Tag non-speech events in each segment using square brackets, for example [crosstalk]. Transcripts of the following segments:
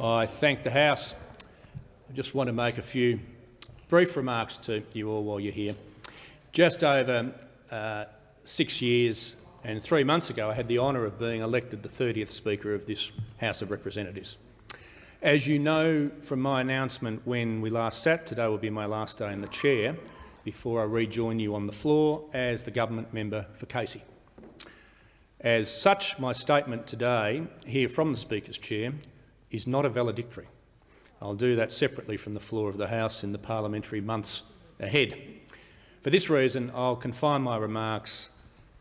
I thank the House. I just want to make a few brief remarks to you all while you're here. Just over uh, six years and three months ago, I had the honour of being elected the 30th Speaker of this House of Representatives. As you know from my announcement when we last sat, today will be my last day in the chair before I rejoin you on the floor as the government member for Casey. As such, my statement today here from the Speaker's chair is not a valedictory. I'll do that separately from the floor of the House in the parliamentary months ahead. For this reason, I'll confine my remarks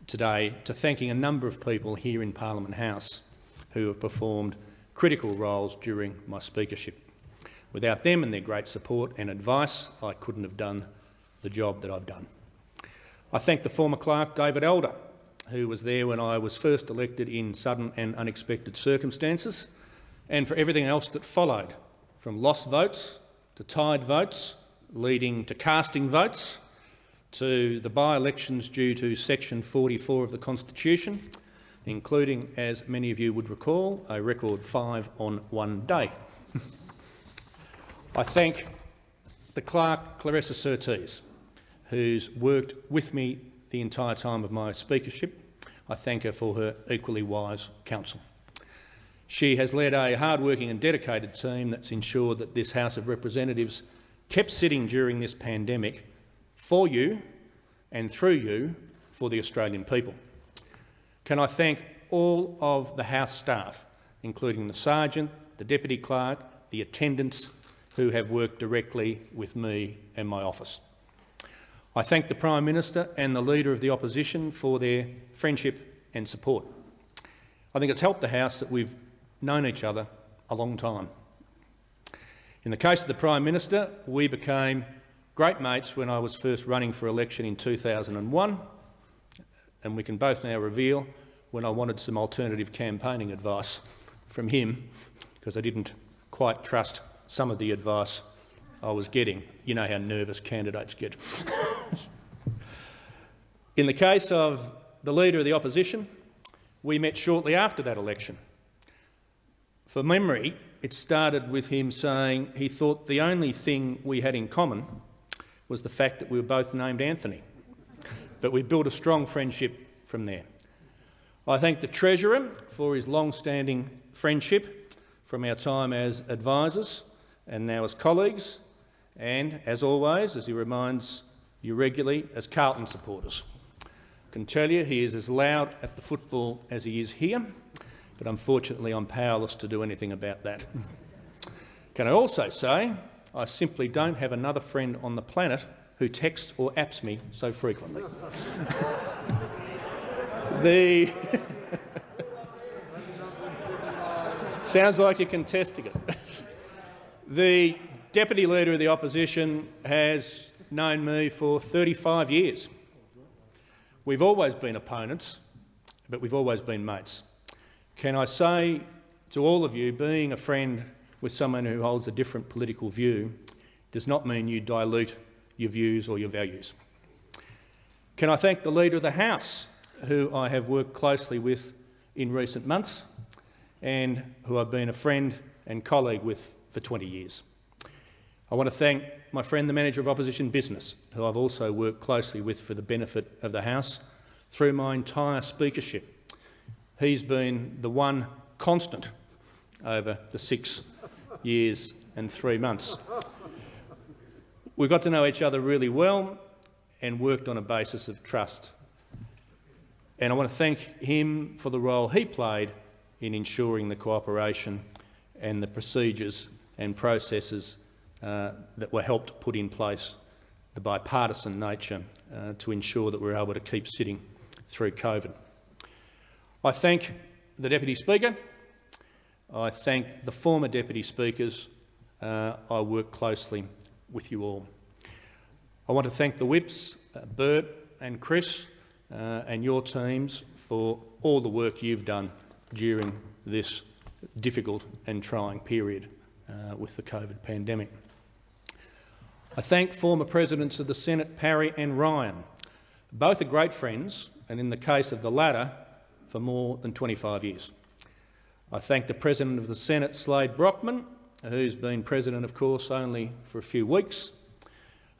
today to thanking a number of people here in Parliament House who have performed critical roles during my speakership. Without them and their great support and advice, I couldn't have done the job that I've done. I thank the former clerk, David Elder, who was there when I was first elected in sudden and unexpected circumstances, and for everything else that followed, from lost votes to tied votes, leading to casting votes, to the by-elections due to section 44 of the Constitution, including, as many of you would recall, a record five on one day. [laughs] I thank the clerk, Claressa Surtees, who's worked with me the entire time of my speakership. I thank her for her equally wise counsel. She has led a hard-working and dedicated team that's ensured that this House of Representatives kept sitting during this pandemic for you and through you for the Australian people. Can I thank all of the House staff, including the Sergeant, the Deputy Clerk, the attendants who have worked directly with me and my office. I thank the Prime Minister and the Leader of the Opposition for their friendship and support. I think it's helped the House that we've known each other a long time. In the case of the Prime Minister, we became great mates when I was first running for election in 2001, and we can both now reveal when I wanted some alternative campaigning advice from him because I didn't quite trust some of the advice I was getting. You know how nervous candidates get. [laughs] in the case of the Leader of the Opposition, we met shortly after that election. For memory, it started with him saying he thought the only thing we had in common was the fact that we were both named Anthony. But we built a strong friendship from there. I thank the Treasurer for his long-standing friendship from our time as advisers and now as colleagues, and, as always, as he reminds you regularly, as Carlton supporters. I can tell you he is as loud at the football as he is here, but unfortunately I'm powerless to do anything about that. Can I also say I simply don't have another friend on the planet who texts or apps me so frequently. [laughs] the [laughs] Sounds like you're contesting it. [laughs] the Deputy Leader of the Opposition has known me for 35 years. We've always been opponents, but we've always been mates. Can I say to all of you, being a friend with someone who holds a different political view does not mean you dilute your views or your values. Can I thank the Leader of the House, who I have worked closely with in recent months and who I've been a friend and colleague with for 20 years. I want to thank my friend, the Manager of Opposition Business, who I've also worked closely with for the benefit of the House through my entire speakership. He's been the one constant over the six years and three months. We got to know each other really well and worked on a basis of trust. And I want to thank him for the role he played in ensuring the cooperation and the procedures and processes uh, that were helped put in place, the bipartisan nature, uh, to ensure that we were able to keep sitting through COVID. I thank the Deputy Speaker. I thank the former Deputy Speakers. Uh, I work closely with you all. I want to thank the whips, uh, Bert and Chris, uh, and your teams for all the work you've done during this difficult and trying period uh, with the COVID pandemic. I thank former Presidents of the Senate, Parry and Ryan. Both are great friends, and in the case of the latter, for more than 25 years. I thank the President of the Senate, Slade Brockman, who's been President, of course, only for a few weeks.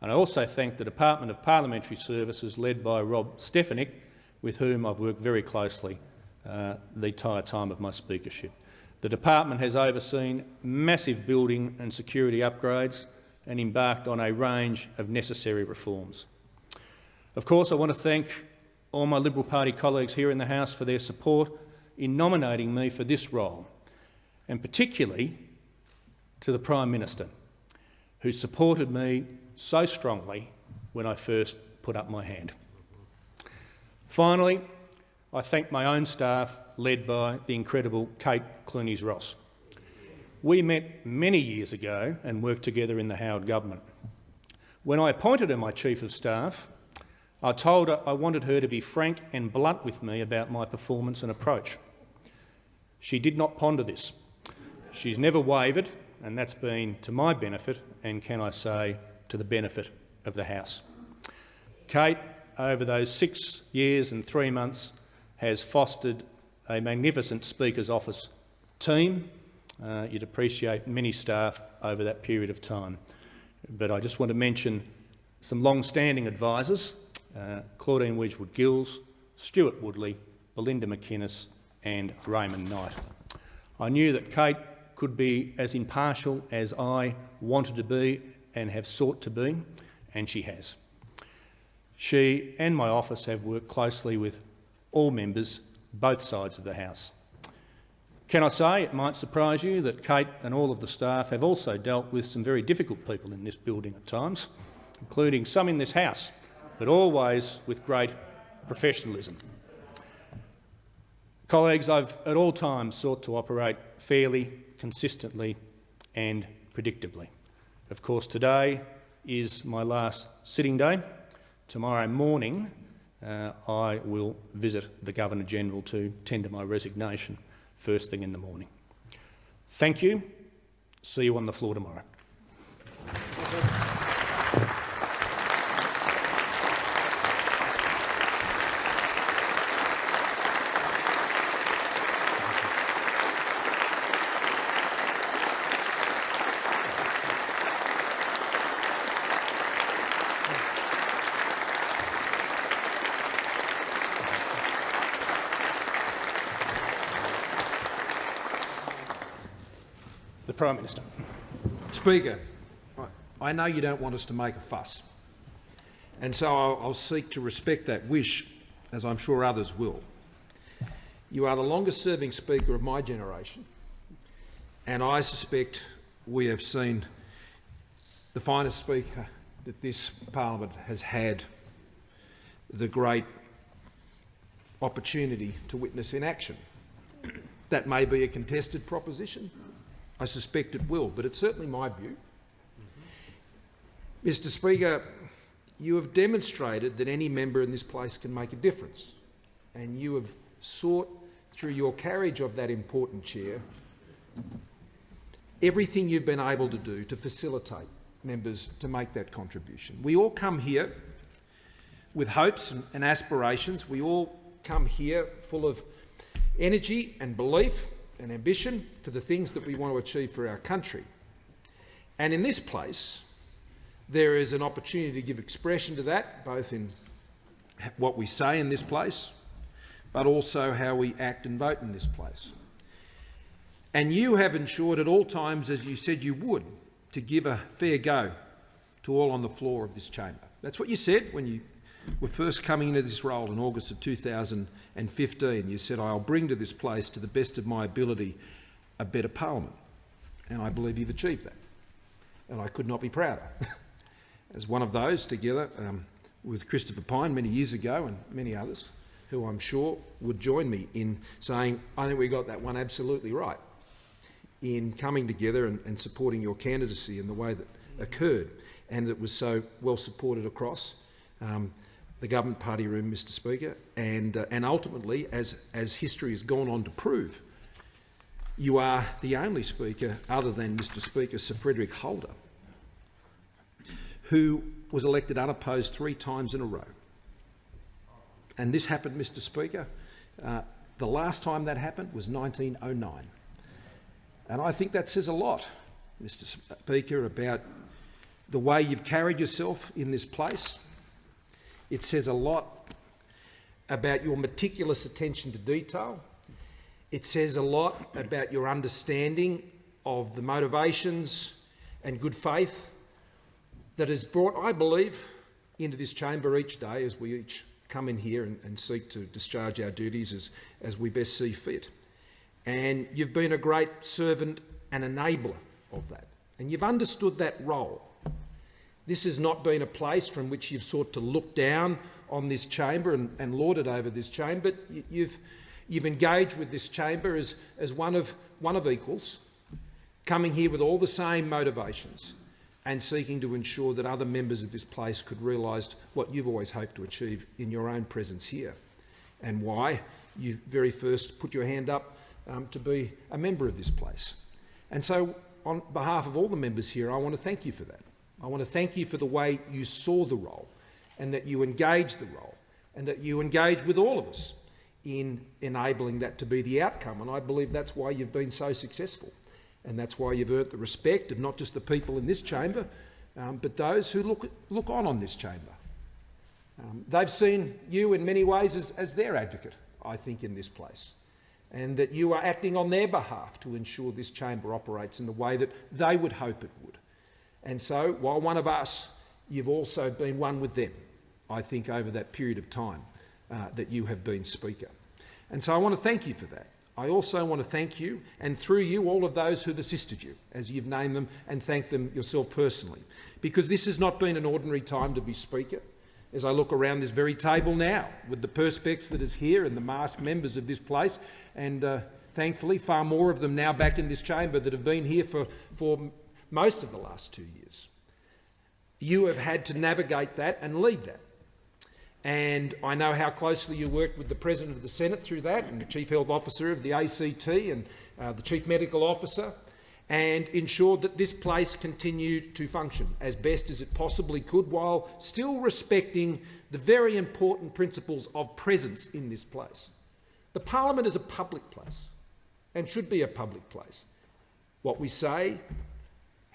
And I also thank the Department of Parliamentary Services, led by Rob Stefanic, with whom I've worked very closely uh, the entire time of my speakership. The department has overseen massive building and security upgrades and embarked on a range of necessary reforms. Of course, I want to thank all my Liberal Party colleagues here in the House for their support in nominating me for this role, and particularly to the Prime Minister, who supported me so strongly when I first put up my hand. Finally, I thank my own staff, led by the incredible Kate Clunies-Ross. We met many years ago and worked together in the Howard government. When I appointed her my Chief of Staff, I told her I wanted her to be frank and blunt with me about my performance and approach. She did not ponder this. She's never wavered, and that's been to my benefit and, can I say, to the benefit of the House. Kate, over those six years and three months, has fostered a magnificent Speaker's Office team. Uh, you'd appreciate many staff over that period of time. But I just want to mention some long-standing advisors, uh, Claudine Wedgwood-Gills, Stuart Woodley, Belinda McInnes and Raymond Knight. I knew that Kate could be as impartial as I wanted to be and have sought to be, and she has. She and my office have worked closely with all members, both sides of the House. Can I say, it might surprise you, that Kate and all of the staff have also dealt with some very difficult people in this building at times, including some in this House, but always with great professionalism. Colleagues, I've at all times sought to operate fairly, consistently and predictably. Of course, today is my last sitting day. Tomorrow morning, uh, I will visit the Governor-General to tender my resignation first thing in the morning. Thank you. See you on the floor tomorrow. Prime Minister. Speaker, I know you don't want us to make a fuss, and so I'll, I'll seek to respect that wish, as I'm sure others will. You are the longest-serving Speaker of my generation, and I suspect we have seen the finest Speaker that this parliament has had the great opportunity to witness in action. That may be a contested proposition, I suspect it will, but it's certainly my view. Mm-hmm. Mr Speaker, you have demonstrated that any member in this place can make a difference, and you have sought, through your carriage of that important chair, everything you've been able to do to facilitate members to make that contribution. We all come here with hopes and aspirations. We all come here full of energy and belief and ambition for the things that we want to achieve for our country. And in this place, there is an opportunity to give expression to that, both in what we say in this place, but also how we act and vote in this place. And you have ensured at all times, as you said you would, to give a fair go to all on the floor of this chamber. That's what you said when you were first coming into this role in August of 2015. You said, I'll bring to this place, to the best of my ability, a better parliament. And I believe you've achieved that. And I could not be prouder. [laughs] As one of those, together um, with Christopher Pyne many years ago and many others, who I'm sure would join me in saying, I think we got that one absolutely right in coming together and, and supporting your candidacy in the way that occurred and it was so well supported across. Um, the government party room, Mr Speaker, and, uh, and ultimately, as, as history has gone on to prove, you are the only Speaker, other than Mr Speaker Sir Frederick Holder, who was elected unopposed three times in a row. And this happened, Mr Speaker, uh, The last time that happened was 1909. And I think that says a lot, Mr Speaker, about the way you've carried yourself in this place. It says a lot about your meticulous attention to detail. It says a lot about your understanding of the motivations and good faith that is brought, I believe, into this chamber each day as we each come in here and, and seek to discharge our duties as, as we best see fit. And you've been a great servant and enabler of that. And you've understood that role. This has not been a place from which you've sought to look down on this chamber and, and it over this chamber. You, you've, you've engaged with this chamber as, as one, of, one of equals, coming here with all the same motivations and seeking to ensure that other members of this place could realise what you've always hoped to achieve in your own presence here and why you very first put your hand up um, to be a member of this place. And so on behalf of all the members here, I want to thank you for that. I want to thank you for the way you saw the role and that you engaged the role and that you engaged with all of us in enabling that to be the outcome. And I believe that's why you've been so successful. And that's why you've earned the respect of not just the people in this chamber, um, but those who look, look on on this chamber. Um, they've seen you in many ways as, as their advocate, I think, in this place, and that you are acting on their behalf to ensure this chamber operates in the way that they would hope it would. And so, while one of us, you've also been one with them, I think, over that period of time uh, that you have been Speaker. And so I want to thank you for that. I also want to thank you, and through you, all of those who've assisted you, as you've named them, and thank them yourself personally, because this has not been an ordinary time to be Speaker. As I look around this very table now, with the Perspex that is here and the masked members of this place, and uh, thankfully far more of them now back in this chamber that have been here for, for most of the last two years. You have had to navigate that and lead that. And I know how closely you worked with the President of the Senate through that, and the Chief Health Officer of the ACT, and uh, the Chief Medical Officer, and ensured that this place continued to function as best as it possibly could, while still respecting the very important principles of presence in this place. The Parliament is a public place, and should be a public place. What we say,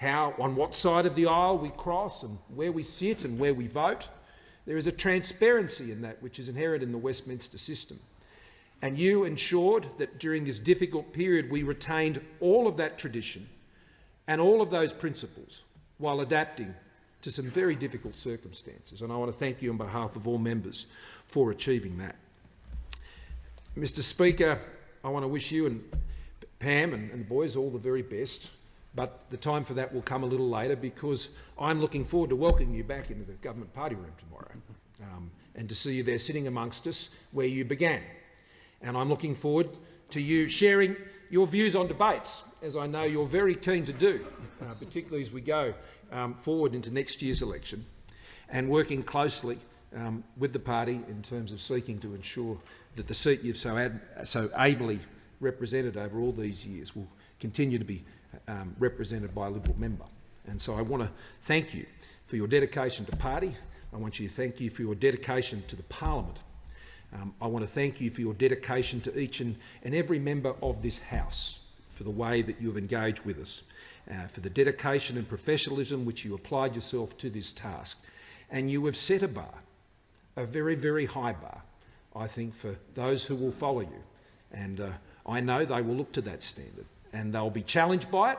how, on what side of the aisle we cross, and where we sit and where we vote, there is a transparency in that which is inherent in the Westminster system. And you ensured that during this difficult period we retained all of that tradition and all of those principles while adapting to some very difficult circumstances. And I want to thank you on behalf of all members for achieving that. Mr Speaker, I want to wish you and Pam and, and the boys all the very best but the time for that will come a little later because I'm looking forward to welcoming you back into the government party room tomorrow um, and to see you there sitting amongst us where you began. And I'm looking forward to you sharing your views on debates, as I know you're very keen to do, uh, particularly as we go um, forward into next year's election, and working closely um, with the party in terms of seeking to ensure that the seat you've so, so ably represented over all these years will continue to be um, represented by a Liberal member. And so I want to thank you for your dedication to party. I want you to thank you for your dedication to the parliament. Um, I want to thank you for your dedication to each and, and every member of this House for the way that you have engaged with us, uh, for the dedication and professionalism which you applied yourself to this task. And you have set a bar, a very, very high bar, I think, for those who will follow you. And uh, I know they will look to that standard and they'll be challenged by it,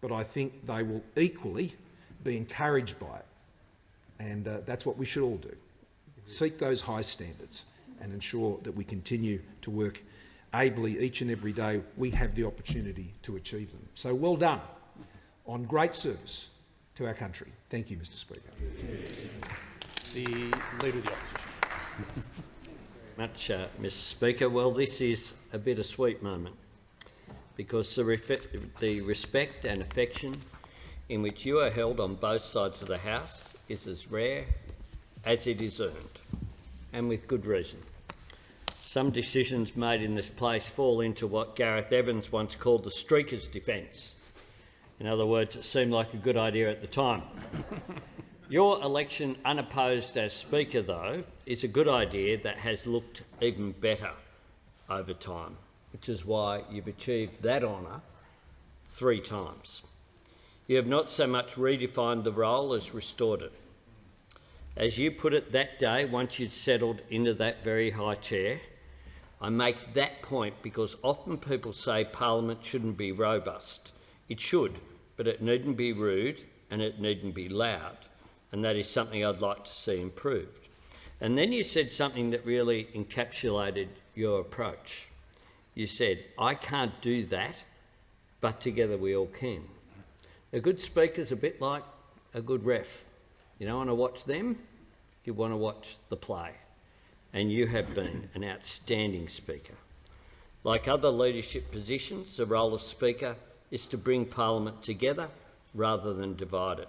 but I think they will equally be encouraged by it. And uh, that's what we should all do. Seek those high standards and ensure that we continue to work ably each and every day we have the opportunity to achieve them. So well done on great service to our country. Thank you, Mr Speaker. The Leader of the Opposition. much, uh, Mr Speaker. Well, this is a bittersweet moment because the, the respect and affection in which you are held on both sides of the House is as rare as it is earned, and with good reason. Some decisions made in this place fall into what Gareth Evans once called the streaker's defence. In other words, it seemed like a good idea at the time. [laughs] Your election unopposed as Speaker, though, is a good idea that has looked even better over time, which is why you've achieved that honour three times. You have not so much redefined the role as restored it. As you put it that day, once you'd settled into that very high chair, I make that point because often people say Parliament shouldn't be robust. It should, but it needn't be rude and it needn't be loud. And that is something I'd like to see improved. And then you said something that really encapsulated your approach. You said, I can't do that, but together we all can. A good speaker's a bit like a good ref. You don't want to watch them, you want to watch the play. And you have been an outstanding speaker. Like other leadership positions, the role of speaker is to bring Parliament together rather than divide it.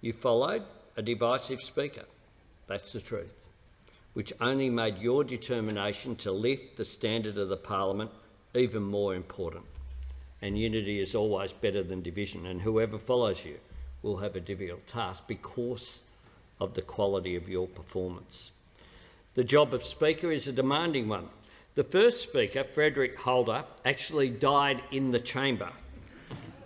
You followed a divisive speaker, that's the truth, which only made your determination to lift the standard of the Parliament even more important. And unity is always better than division, and whoever follows you will have a difficult task because of the quality of your performance. The job of Speaker is a demanding one. The first Speaker, Frederick Holder, actually died in the chamber,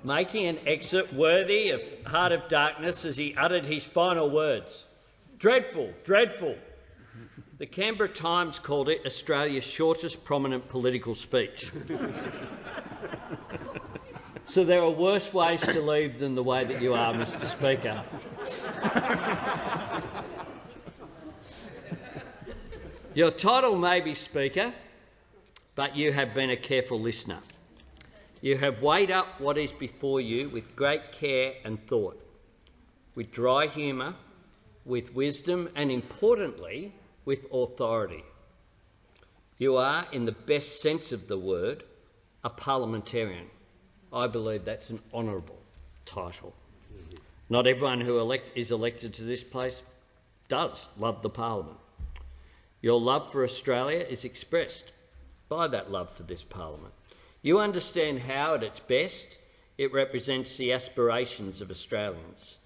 making an exit worthy of Heart of Darkness as he uttered his final words. Dreadful, dreadful. The Canberra Times called it Australia's shortest prominent political speech. [laughs] so there are worse ways to leave than the way that you are, Mr Speaker. Your title may be Speaker, but you have been a careful listener. You have weighed up what is before you with great care and thought, with dry humour, with wisdom and, importantly, with authority. You are, in the best sense of the word, a parliamentarian. I believe that's an honourable title. Not everyone who elect is elected to this place does love the parliament. Your love for Australia is expressed by that love for this parliament. You understand how, at its best, it represents the aspirations of Australians.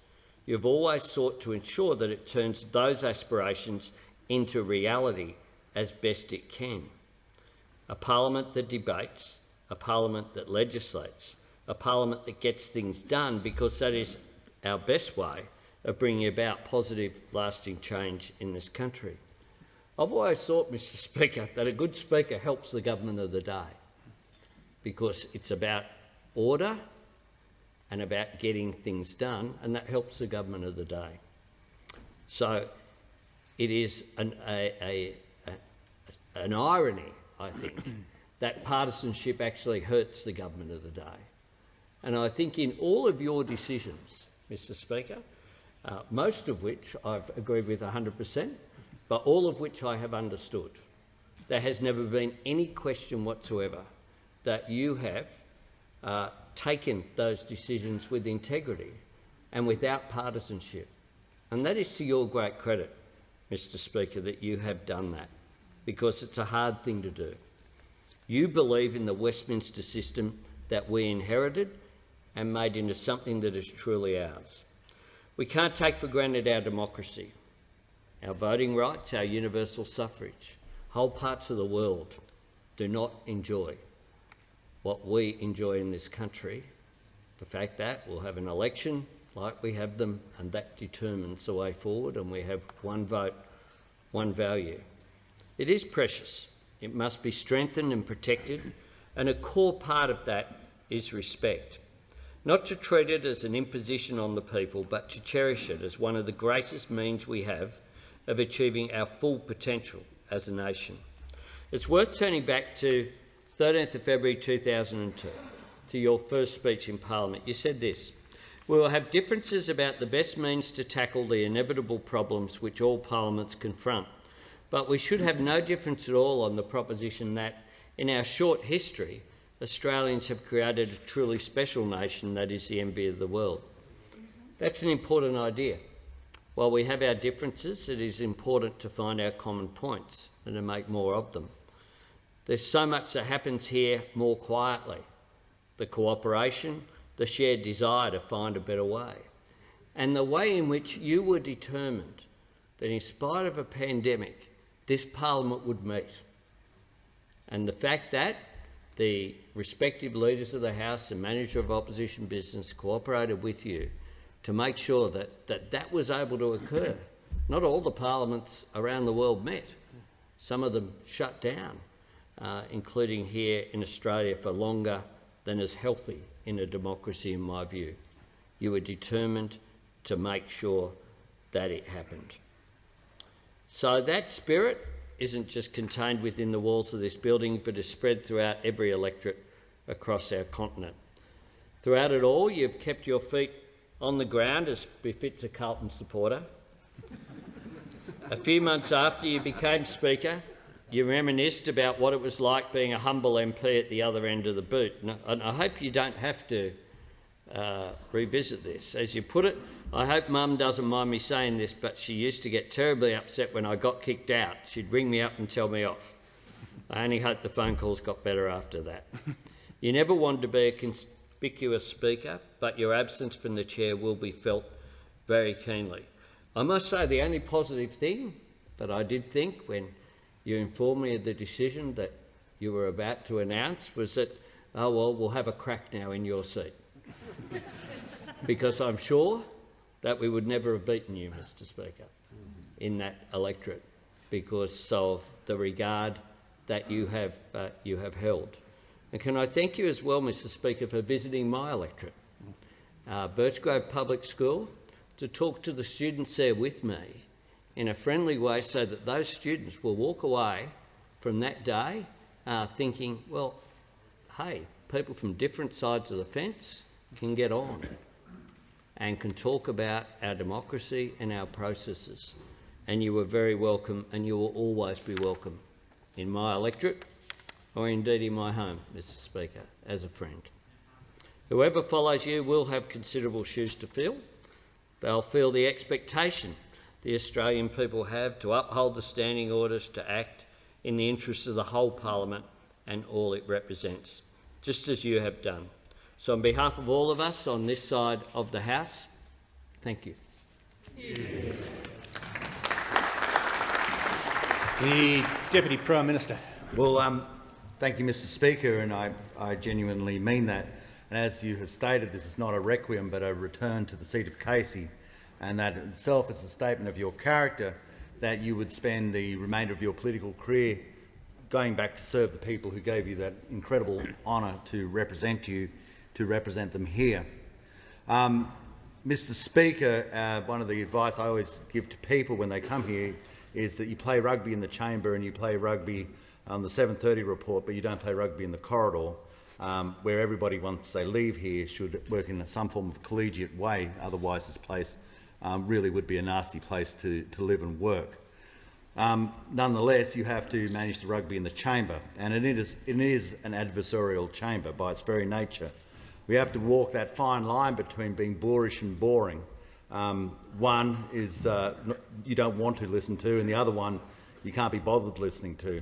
You've always sought to ensure that it turns those aspirations into reality as best it can. A parliament that debates, a parliament that legislates, a parliament that gets things done because that is our best way of bringing about positive, lasting change in this country. I've always thought, Mr [laughs] Speaker, that a good speaker helps the government of the day because it's about order and about getting things done, and that helps the government of the day. So it is an, a, a, a, an irony, I think, [clears throat] that partisanship actually hurts the government of the day. And I think in all of your decisions, Mr Speaker, uh, most of which I've agreed with 100 per cent, but all of which I have understood. There has never been any question whatsoever that you have uh, taken those decisions with integrity and without partisanship. And that is to your great credit, Mr Speaker, that you have done that, because it's a hard thing to do. You believe in the Westminster system that we inherited and made into something that is truly ours. We can't take for granted our democracy our voting rights, our universal suffrage. Whole parts of the world do not enjoy what we enjoy in this country. The fact that we'll have an election like we have them and that determines the way forward and we have one vote, one value. It is precious. It must be strengthened and protected and a core part of that is respect. Not to treat it as an imposition on the people, but to cherish it as one of the greatest means we have of achieving our full potential as a nation. It's worth turning back to 13th of February 2002, to your first speech in Parliament. You said this, we will have differences about the best means to tackle the inevitable problems which all parliaments confront, but we should have no difference at all on the proposition that, in our short history, Australians have created a truly special nation that is the envy of the world. That's an important idea. While we have our differences, it is important to find our common points and to make more of them. There's so much that happens here more quietly. The cooperation, the shared desire to find a better way, and the way in which you were determined that in spite of a pandemic, this parliament would meet. And the fact that the respective leaders of the House and manager of opposition business cooperated with you to make sure that that, that was able to occur. Not all the parliaments around the world met. Some of them shut down, uh, including here in Australia for longer than is healthy in a democracy, in my view. You were determined to make sure that it happened. So that spirit isn't just contained within the walls of this building, but is spread throughout every electorate across our continent. Throughout it all, you've kept your feet on the ground as befits a Carlton supporter. a few months after you became Speaker, you reminisced about what it was like being a humble MP at the other end of the boot. And I hope you don't have to uh, revisit this. As you put it, I hope Mum doesn't mind me saying this, but she used to get terribly upset when I got kicked out. She'd ring me up and tell me off. I only hope the phone calls got better after that. [laughs] you never wanted to be a conspicuous speaker, but your absence from the chair will be felt very keenly. I must say the only positive thing that I did think when you informed me of the decision that you were about to announce was that, oh well, we'll have a crack now in your seat. [laughs] because I'm sure that we would never have beaten you, Mr Speaker, in that electorate because of the regard that you have, uh, you have held. And can I thank you as well, Mr Speaker, for visiting my electorate, uh, Birchgrove Public School, to talk to the students there with me in a friendly way so that those students will walk away from that day uh, thinking, well, hey, people from different sides of the fence can get on and can talk about our democracy and our processes. And you are very welcome and you will always be welcome in my electorate or indeed in my home, Mr Speaker, as a friend. Whoever follows you will have considerable shoes to fill. They'll feel the expectation the Australian people have to uphold the standing orders to act in the interests of the whole parliament and all it represents, just as you have done. So on behalf of all of us on this side of the House, thank you. The Deputy Prime Minister. Well, um, thank you, Mr Speaker, and I, I genuinely mean that. And as you have stated, this is not a requiem but a return to the seat of Casey, and that itself is a statement of your character that you would spend the remainder of your political career going back to serve the people who gave you that incredible [clears throat] honour to represent you to represent them here. Um, Mr Speaker, uh, one of the advice I always give to people when they come here is that you play rugby in the chamber and you play rugby on the 7.30 report, but you don't play rugby in the corridor, um, where everybody, once they leave here, should work in some form of collegiate way. Otherwise, this place um, really would be a nasty place to, to live and work. Um, nonetheless, you have to manage the rugby in the chamber, and it is, it is an adversarial chamber by its very nature we have to walk that fine line between being boorish and boring. Um, one is uh, you don't want to listen to, and the other one you can't be bothered listening to.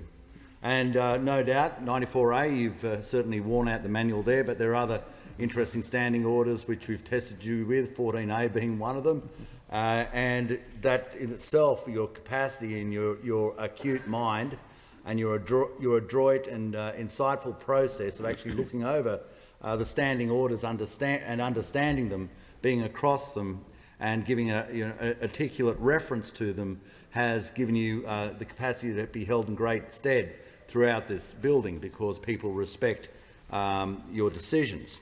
And uh, no doubt, 94A, you've uh, certainly worn out the manual there, but there are other interesting standing orders which we've tested you with, 14A being one of them. Uh, and that in itself, your capacity and your, your acute mind and your, adro your adroit and uh, insightful process of actually looking over uh, the standing orders understand, and understanding them, being across them and giving a, you know, articulate reference to them has given you uh, the capacity to be held in great stead throughout this building because people respect um, your decisions.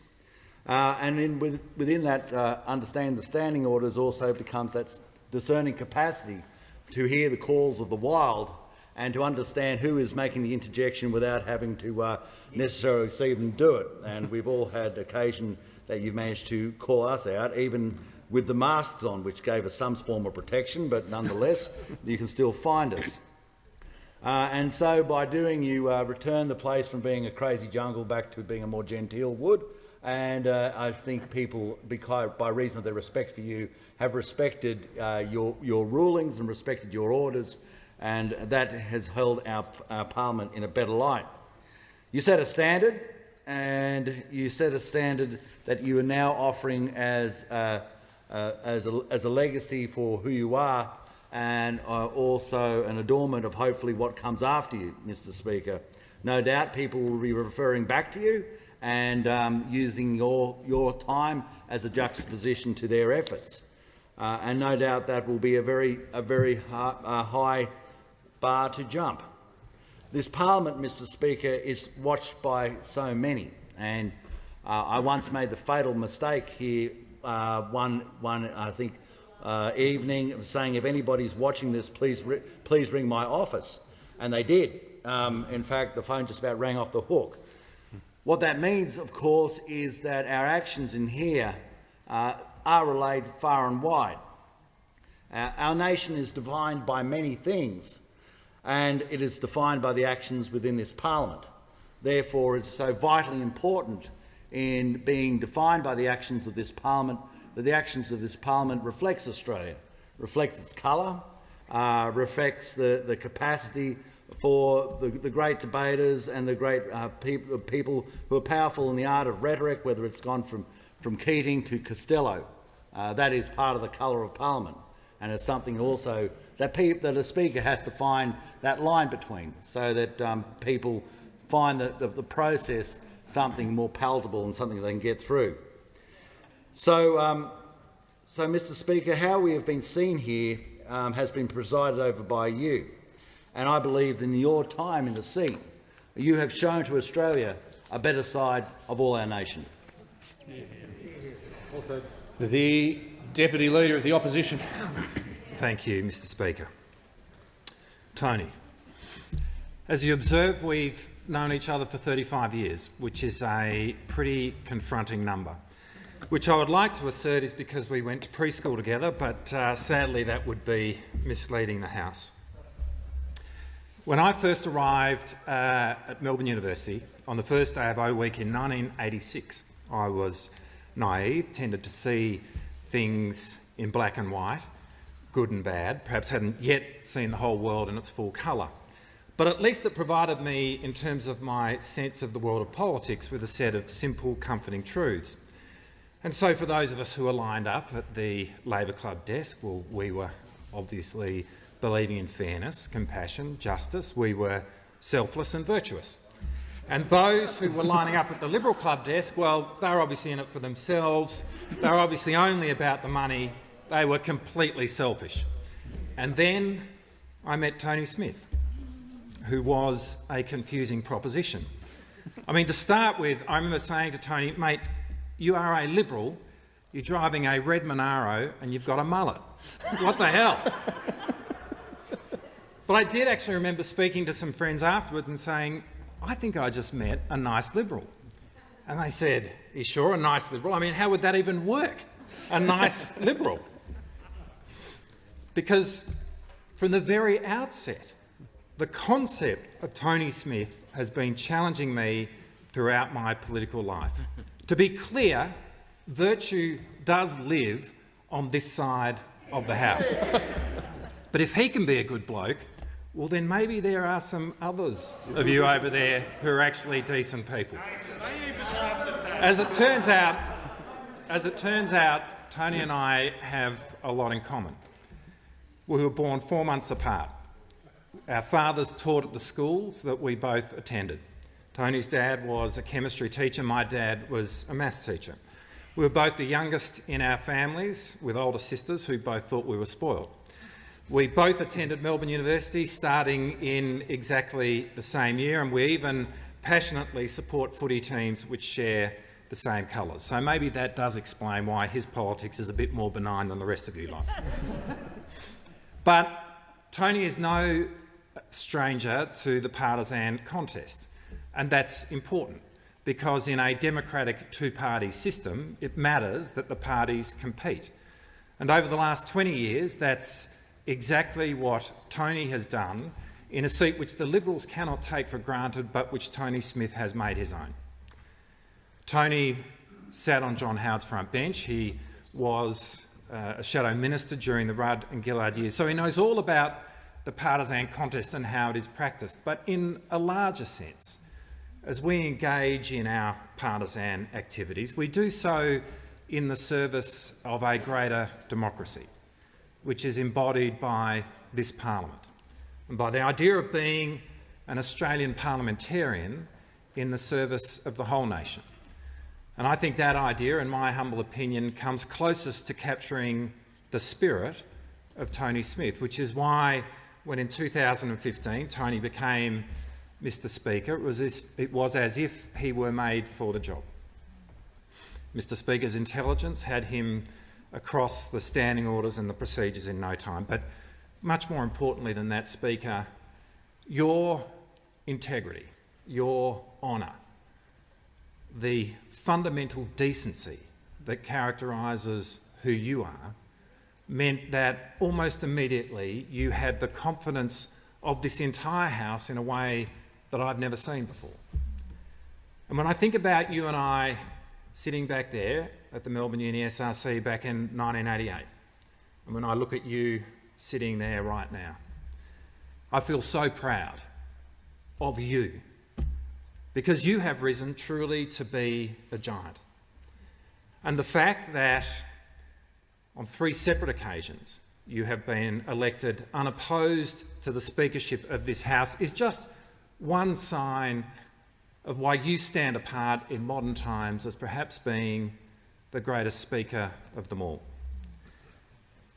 Uh, and in, with, within that, uh, understanding the standing orders also becomes that discerning capacity to hear the calls of the wild and to understand who is making the interjection without having to uh, necessarily see them do it. And we've all had occasion that you've managed to call us out, even with the masks on, which gave us some form of protection, but nonetheless, [laughs] you can still find us. Uh, and so by doing, you uh, return the place from being a crazy jungle back to being a more genteel wood. And uh, I think people, because, by reason of their respect for you, have respected uh, your, your rulings and respected your orders, and that has held our, our parliament in a better light. You set a standard, and you set a standard that you are now offering as, uh, uh, as, a, as a legacy for who you are and uh, also an adornment of hopefully what comes after you, Mr Speaker. No doubt people will be referring back to you and um, using your, your time as a juxtaposition to their efforts. Uh, and no doubt that will be a very, a very uh, high bar to jump. This parliament, Mr Speaker, is watched by so many, and uh, I once made the fatal mistake here uh, one, one, I think, uh, evening of saying, if anybody's watching this, please, please ring my office. And they did. Um, in fact, the phone just about rang off the hook. What that means, of course, is that our actions in here uh, are relayed far and wide. Uh, our nation is defined by many things, and it is defined by the actions within this parliament. Therefore, it's so vitally important in being defined by the actions of this parliament that the actions of this parliament reflects Australia, reflects its colour, uh, reflects the, the capacity for the, the great debaters and the great uh, peop people who are powerful in the art of rhetoric, whether it's gone from, from Keating to Costello. Uh, that is part of the colour of parliament, and it's something also that, that a speaker has to find that line between, so that um, people find the, the, the process something more palatable and something they can get through. So, um, so Mr Speaker, how we have been seen here um, has been presided over by you. And I believe in your time in the seat, you have shown to Australia a better side of all our nation. The Deputy Leader of the Opposition. Thank you, Mr Speaker. Tony, as you observe, we've known each other for 35 years, which is a pretty confronting number, which I would like to assert is because we went to preschool together, but uh, sadly that would be misleading the House. When I first arrived uh, at Melbourne University on the first day of O Week in 1986, I was naive, tended to see things in black and white, good and bad, perhaps hadn't yet seen the whole world in its full colour. But at least it provided me, in terms of my sense of the world of politics, with a set of simple, comforting truths. And so for those of us who were lined up at the Labor Club desk, well, we were obviously believing in fairness, compassion, justice. We were selfless and virtuous. And those who were lining up at the Liberal Club desk, well, they were obviously in it for themselves. They were obviously only about the money. They were completely selfish. And then I met Tony Smith who was a confusing proposition. I mean, to start with, I remember saying to Tony, mate, you are a Liberal, you're driving a red Monaro and you've got a mullet. what the hell? But I did actually remember speaking to some friends afterwards and saying, I think I just met a nice Liberal. And they said, you sure, a nice Liberal? I mean, how would that even work? A nice [laughs] Liberal? Because from the very outset, the concept of Tony Smith has been challenging me throughout my political life. to be clear, virtue does live on this side of the House. [laughs] but if he can be a good bloke, well then maybe there are some others of you over there who are actually decent people. As it turns out, as it turns out, Tony and I have a lot in common. We were born four months apart. Our fathers taught at the schools that we both attended. Tony's dad was a chemistry teacher, my dad was a maths teacher. We were both the youngest in our families, with older sisters who both thought we were spoiled. We both attended Melbourne University starting in exactly the same year, and we even passionately support footy teams which share the same colours. So maybe that does explain why his politics is a bit more benign than the rest of you lot. [laughs] but Tony is no stranger to the partisan contest, and that's important because in a democratic two-party system, it matters that the parties compete. And over the last 20 years, that's exactly what Tony has done in a seat which the Liberals cannot take for granted, but which Tony Smith has made his own. Tony sat on John Howard's front bench. He was uh, a shadow minister during the Rudd and Gillard years, so he knows all about the partisan contest and how it is practiced. But in a larger sense, as we engage in our partisan activities, we do so in the service of a greater democracy, which is embodied by this parliament and by the idea of being an Australian parliamentarian in the service of the whole nation. And I think that idea, in my humble opinion, comes closest to capturing the spirit of Tony Smith, which is why when in 2015 Tony became Mr Speaker, it was, as, it was as if he were made for the job. Mr Speaker's intelligence had him across the standing orders and the procedures in no time. But much more importantly than that, Speaker, your integrity, your honour, the fundamental decency that characterises who you are meant that almost immediately you had the confidence of this entire House in a way that I've never seen before. And when I think about you and I sitting back there at the Melbourne Uni SRC back in 1988, and when I look at you sitting there right now, I feel so proud of you because you have risen truly to be a giant. And the fact that on three separate occasions you have been elected unopposed to the speakership of this House is just one sign of why you stand apart in modern times as perhaps being the greatest speaker of them all.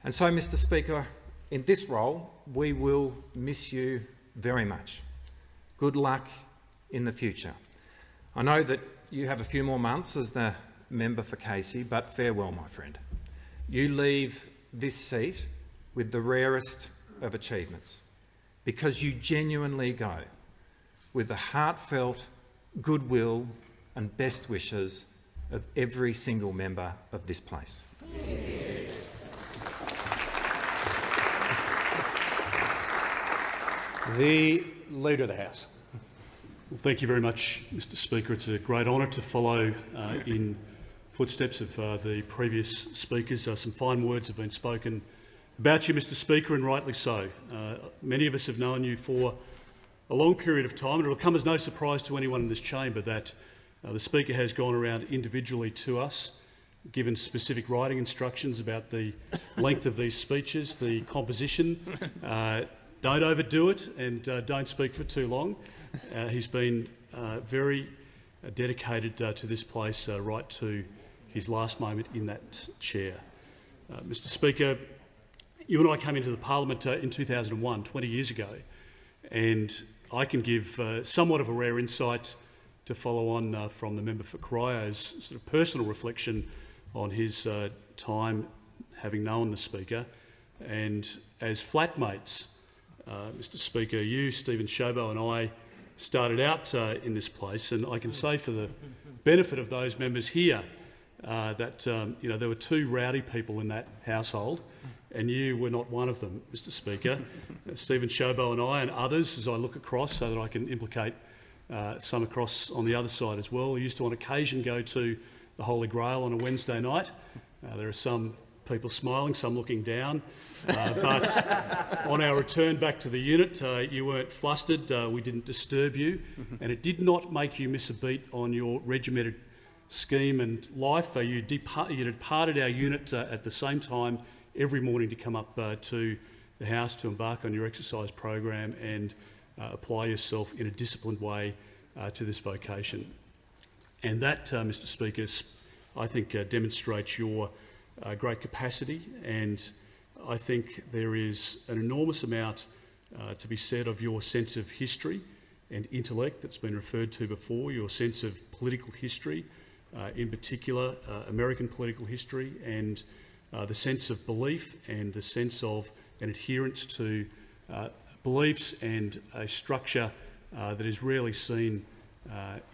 And so, Mr Speaker, in this role, we will miss you very much. Good luck in the future. I know that you have a few more months as the member for Casey, but farewell, my friend. You leave this seat with the rarest of achievements because you genuinely go with the heartfelt goodwill and best wishes of every single member of this place. The Leader of the House. Well, thank you very much, Mr Speaker. It's a great honour to follow uh, in footsteps of uh, the previous speakers. Uh, some fine words have been spoken about you, Mr Speaker, and rightly so. Uh, many of us have known you for a long period of time, and it will come as no surprise to anyone in this chamber that uh, the Speaker has gone around individually to us, given specific writing instructions about the [laughs] length of these speeches, the composition. [laughs] Uh, don't overdo it and uh, don't speak for too long. Uh, he's been uh, very uh, dedicated uh, to this place uh, right to his last moment in that chair. Mr Speaker, you and I came into the parliament in 2001, 20 years ago, and I can give somewhat of a rare insight to follow on from the member for Cryo's sort of personal reflection on his time having known the Speaker. And as flatmates, uh, Mr Speaker, you, Steven Ciobo and I started out uh, in this place and I can say for the benefit of those members here uh, that um, you know, there were two rowdy people in that household and you were not one of them, Mr Speaker. [laughs] Steven Ciobo and I and others, as I look across so that I can implicate uh, some across on the other side as well, we used to on occasion go to the Holy Grail on a Wednesday night. Uh, there are some people smiling, some looking down. Uh, but [laughs] on our return back to the unit, uh, you weren't flustered, uh, we didn't disturb you, and it did not make you miss a beat on your regimented scheme and life. Uh, you, depart you departed our unit uh, at the same time every morning to come up uh, to the house to embark on your exercise program and apply yourself in a disciplined way to this vocation. And that, Mr Speaker, I think demonstrates your uh, great capacity and I think there is an enormous amount uh, to be said of your sense of history and intellect that's been referred to before, your sense of political history, uh, in particular uh, American political history and uh, the sense of belief and the sense of an adherence to uh, beliefs and a structure that is rarely seen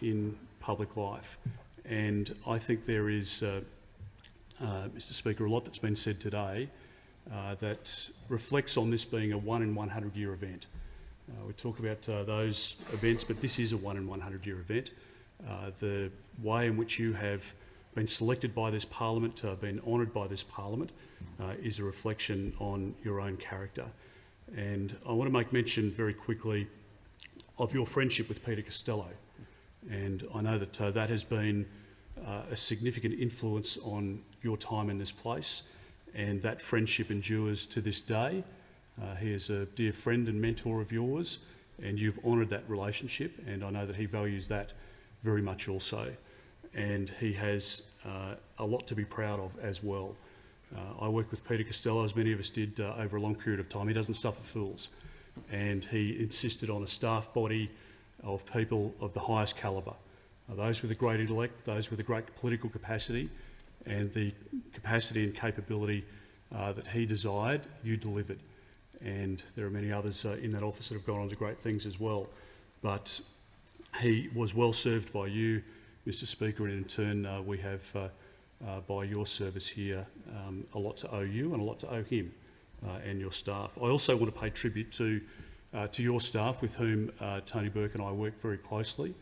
in public life. And I think there is uh, Mr Speaker, a lot that's been said today uh, that reflects on this being a one in 100 year event. Uh, we talk about uh, those events, but this is a one in 100 year event. Uh, the way in which you have been selected by this parliament, uh, been honoured by this parliament, is a reflection on your own character. And I want to make mention very quickly of your friendship with Peter Costello. And I know that that has been uh, a significant influence on your time in this place, and that friendship endures to this day. Uh, he is a dear friend and mentor of yours, and you've honoured that relationship, and I know that he values that very much also. And he has uh, a lot to be proud of as well. Uh, I worked with Peter Costello, as many of us did, uh, over a long period of time. He doesn't suffer fools, and he insisted on a staff body of people of the highest calibre, those with a great intellect, those with a great political capacity, and the capacity and capability uh, that he desired, you delivered. And there are many others uh, in that office that have gone on to great things as well. But he was well served by you, Mr Speaker, and in turn uh, we have, uh, uh, by your service here, um, a lot to owe you and a lot to owe him uh, and your staff. I also want to pay tribute to, uh, to your staff with whom uh, Tony Burke and I work very closely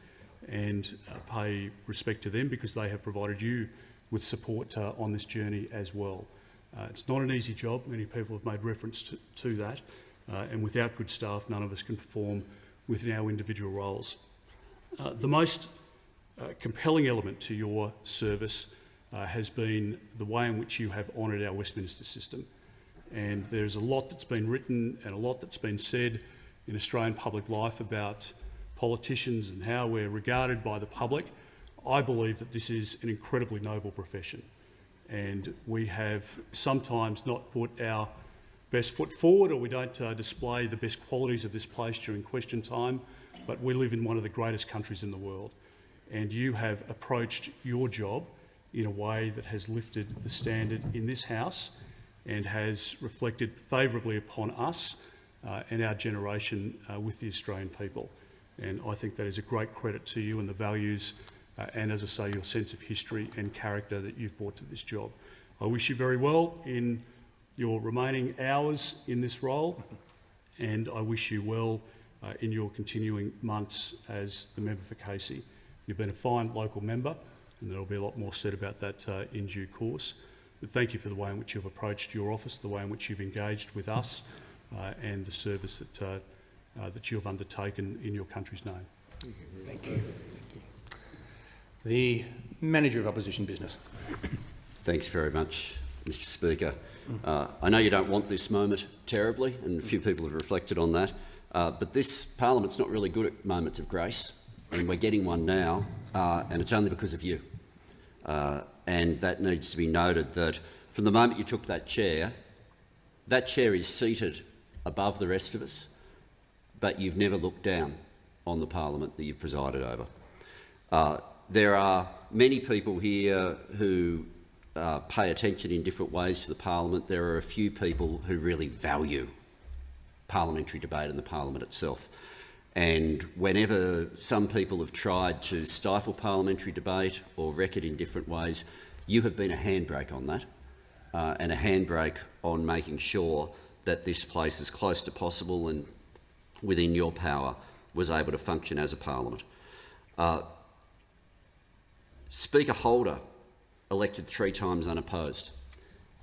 and pay respect to them because they have provided you with support on this journey as well. It's not an easy job. Many people have made reference to, to that. And without good staff, none of us can perform within our individual roles. Uh, the most uh, compelling element to your service uh, has been the way in which you have honoured our Westminster system. And there's a lot that's been written and a lot that's been said in Australian public life about politicians and how we're regarded by the public. I believe that this is an incredibly noble profession and we have sometimes not put our best foot forward or we don't uh, display the best qualities of this place during question time, but we live in one of the greatest countries in the world and you have approached your job in a way that has lifted the standard in this House and has reflected favourably upon us uh, and our generation uh, with the Australian people. And I think that is a great credit to you and the values uh, and, as I say, your sense of history and character that you've brought to this job. I wish you very well in your remaining hours in this role, and I wish you well uh, in your continuing months as the member for Casey. You've been a fine local member, and there'll be a lot more said about that uh, in due course. But thank you for the way in which you've approached your office, the way in which you've engaged with us, uh, and the service that, uh, uh, that you have undertaken in your country's name. Thank you. The Manager of Opposition Business. Thanks very much, Mr Speaker. Uh, I know you don't want this moment terribly, and a few people have reflected on that, uh, but this parliament's not really good at moments of grace, and we're getting one now, uh, and it's only because of you. Uh, and that needs to be noted that from the moment you took that chair, that chair is seated above the rest of us, but you've never looked down on the parliament that you've presided over. Uh, there are many people here who uh, pay attention in different ways to the parliament. There are a few people who really value parliamentary debate and the parliament itself. And whenever some people have tried to stifle parliamentary debate or wreck it in different ways, you have been a handbrake on that uh, and a handbrake on making sure that this place, as close to possible and within your power, was able to function as a parliament. Uh, Speaker Holder elected three times unopposed.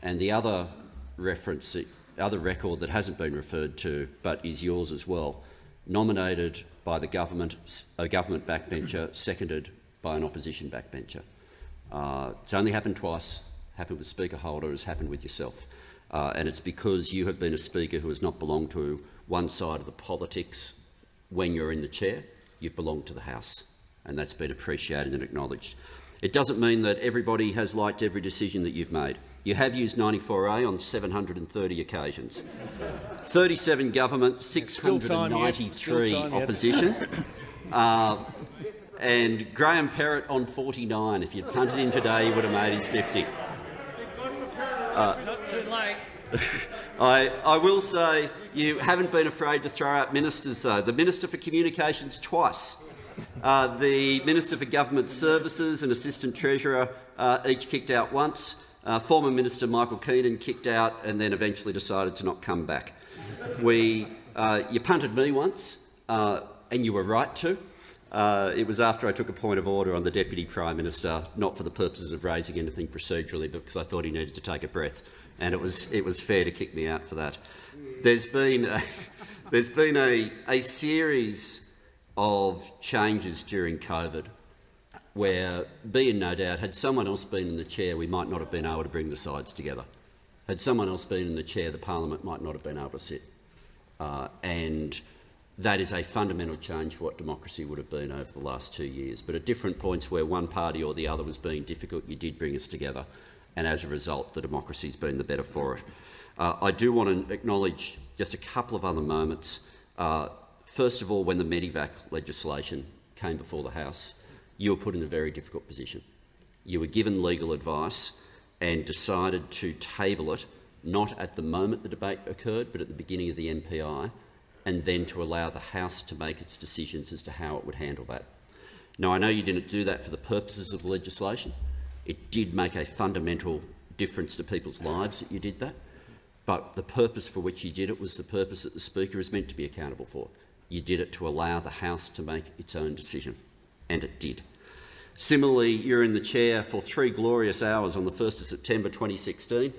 And the other reference, other record that hasn't been referred to but is yours as well, nominated by the government, a government backbencher, seconded by an opposition backbencher. Uh, it's only happened twice, happened with Speaker Holder, has happened with yourself. Uh, and it's because you have been a speaker who has not belonged to one side of the politics when you're in the chair, you've belonged to the House, and that's been appreciated and acknowledged. It doesn't mean that everybody has liked every decision that you've made. You have used 94A on 730 occasions. 37 government, 693 time yet. opposition. [laughs] uh, and Graham Perrett on 49. If you'd punted him today, he would have made his 50. Not too late. I, I will say you haven't been afraid to throw out ministers, though. The Minister for Communications twice. Uh, the Minister for Government Services and Assistant Treasurer uh, each kicked out once. Uh, former Minister Michael Keenan kicked out and then eventually decided to not come back. We, uh, you punted me once, uh, and you were right to. Uh, it was after I took a point of order on the Deputy Prime Minister, not for the purposes of raising anything procedurally, but because I thought he needed to take a breath, and it was, it was fair to kick me out for that. There's been a, [laughs] there's been a, a series of changes during COVID where, be in no doubt, had someone else been in the chair, we might not have been able to bring the sides together. Had someone else been in the chair, the parliament might not have been able to sit. Uh, and that is a fundamental change for what democracy would have been over the last two years. But at different points where one party or the other was being difficult, you did bring us together, and as a result, the democracy's been the better for it. Uh, I do want to acknowledge just a couple of other moments. Uh, first of all, when the Medevac legislation came before the House, you were put in a very difficult position. You were given legal advice and decided to table it, not at the moment the debate occurred, but at the beginning of the MPI, and then to allow the House to make its decisions as to how it would handle that. Now, I know you didn't do that for the purposes of the legislation. It did make a fundamental difference to people's lives that you did that, but the purpose for which you did it was the purpose that the Speaker is meant to be accountable for. You did it to allow the House to make its own decision, and it did. Similarly, you're in the chair for three glorious hours on the 1st of September 2016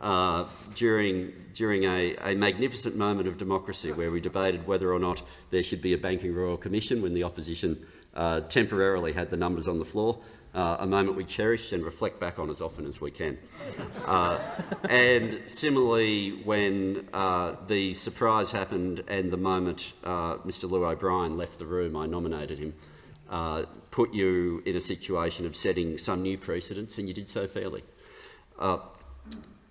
uh, during, during a, a magnificent moment of democracy where we debated whether or not there should be a Banking Royal Commission when the opposition uh, temporarily had the numbers on the floor, uh, a moment we cherish and reflect back on as often as we can. Uh, and similarly, when uh, the surprise happened and the moment uh, Mr Llew O'Brien left the room, I nominated him, uh, put you in a situation of setting some new precedents, and you did so fairly. Uh,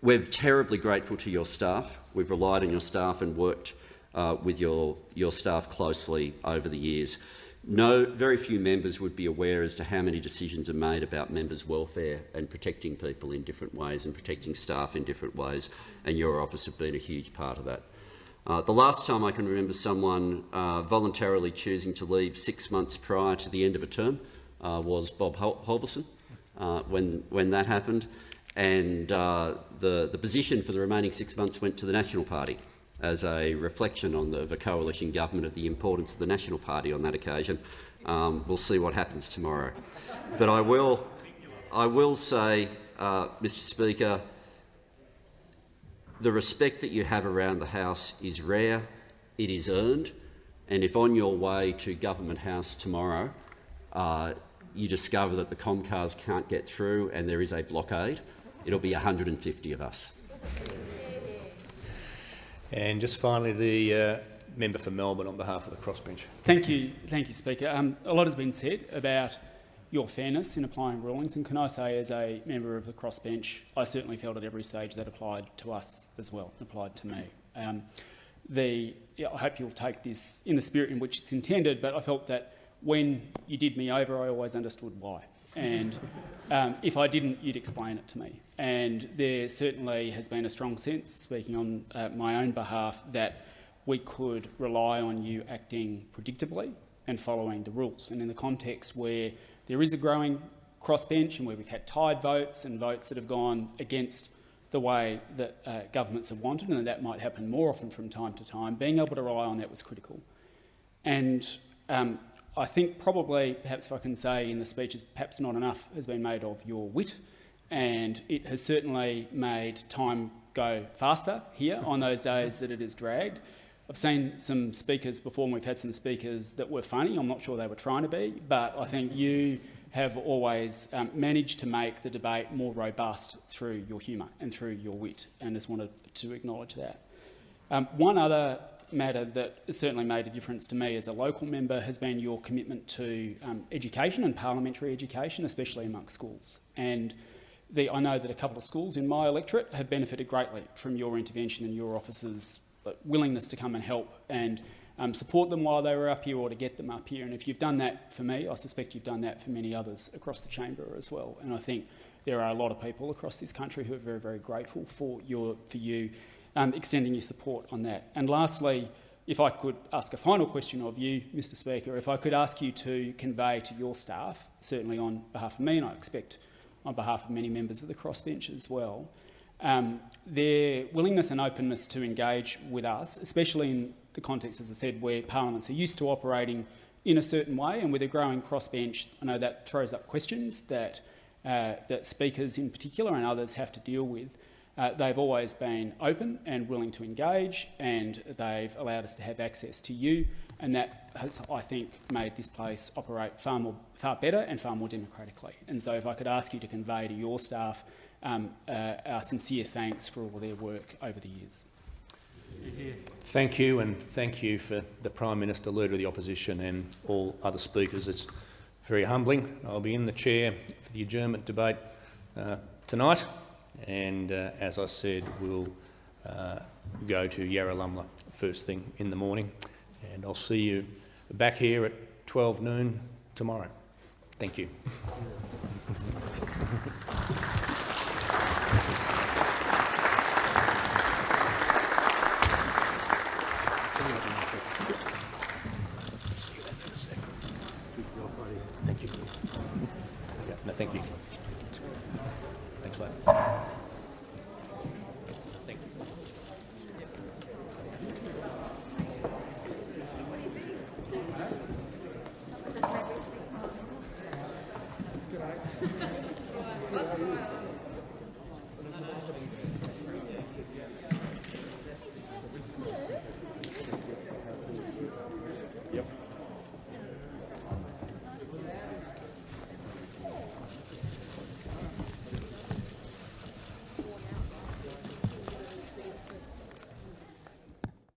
we're terribly grateful to your staff. We've relied on your staff and worked uh, with your, your staff closely over the years. No, very few members would be aware as to how many decisions are made about members' welfare and protecting people in different ways and protecting staff in different ways, and your office have been a huge part of that. Uh, the last time I can remember someone uh, voluntarily choosing to leave six months prior to the end of a term uh, was Bob Hol Halverson uh, when, when that happened. And uh, the, the position for the remaining six months went to the National Party as a reflection on the, of a coalition government of the importance of the National Party on that occasion. Um, we'll see what happens tomorrow. But I will, I will say, uh, Mr Speaker, the respect that you have around the House is rare, it is earned, and if on your way to Government House tomorrow uh, you discover that the Comcars can't get through and there is a blockade, it'll be 150 of us. And just finally, the uh, member for Melbourne on behalf of the crossbench. Thank you, thank you, Speaker. Um, a lot has been said about your fairness in applying rulings, and can I say, as a member of the crossbench, I certainly felt at every stage that applied to us as well, applied to me. Um, the, yeah, I hope you'll take this in the spirit in which it's intended, but I felt that when you did me over, I always understood why. And um, if I didn't, you'd explain it to me. And there certainly has been a strong sense, speaking on uh, my own behalf, that we could rely on you acting predictably and following the rules. And in the context where there is a growing crossbench and where we've had tied votes and votes that have gone against the way that uh, governments have wanted, and that might happen more often from time to time, being able to rely on that was critical. And um, I think probably, perhaps if I can say in the speeches, perhaps not enough has been made of your wit, and it has certainly made time go faster here on those days that it has dragged. I've seen some speakers before, and we've had some speakers that were funny. I'm not sure they were trying to be, but I think you have always um, managed to make the debate more robust through your humour and through your wit, and just wanted to acknowledge that. Um, one other matter that has certainly made a difference to me as a local member has been your commitment to um, education and parliamentary education, especially amongst schools. And the, I know that a couple of schools in my electorate have benefited greatly from your intervention and your office's willingness to come and help and um, support them while they were up here or to get them up here. And if you've done that for me, I suspect you've done that for many others across the chamber as well. And I think there are a lot of people across this country who are very, very grateful for, your, for you um, extending your support on that. And lastly, if I could ask a final question of you, Mr Speaker, if I could ask you to convey to your staff, certainly on behalf of me, and I expect on behalf of many members of the crossbench as well, um, their willingness and openness to engage with us, especially in the context, as I said, where parliaments are used to operating in a certain way, and with a growing crossbench, I know that throws up questions that, uh, that speakers in particular and others have to deal with. Uh, they've always been open and willing to engage, and they've allowed us to have access to you, and that has, I think, made this place operate far more, far better and far more democratically. And so, if I could ask you to convey to your staff um, uh, our sincere thanks for all their work over the years. Thank you, and thank you for the Prime Minister, Leader of the Opposition and all other speakers. It's very humbling. I'll be in the chair for the adjournment debate uh, tonight, and uh, as I said, we'll uh, go to Yarralumla first thing in the morning, and I'll see you back here at 12 noon tomorrow. Thank you. [laughs]